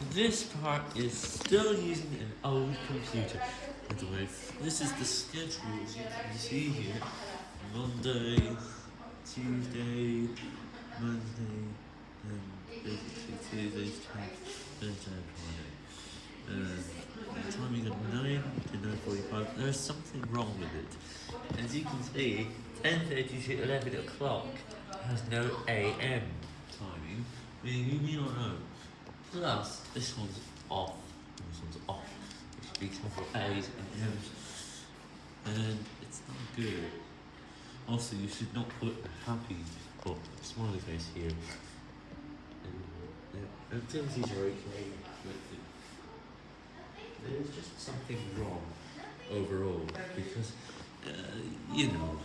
This part is still using an old computer. By the way, this is the schedules you can see here. Monday, Tuesday, Monday, and basically Tuesday's time, Thursday, and um, Friday. And the timing at 9 to 9.45, there's something wrong with it. As you can see, 10.30 to 11 o'clock has no AM timing, meaning you may not know. Plus, this one's off, this one's off, should be several A's and M's, and it's not good. Also, you should not put a happy or smiley face here. And, uh, activities are okay, but there's just something wrong overall, because, uh, you know,